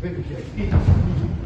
Vem aqui.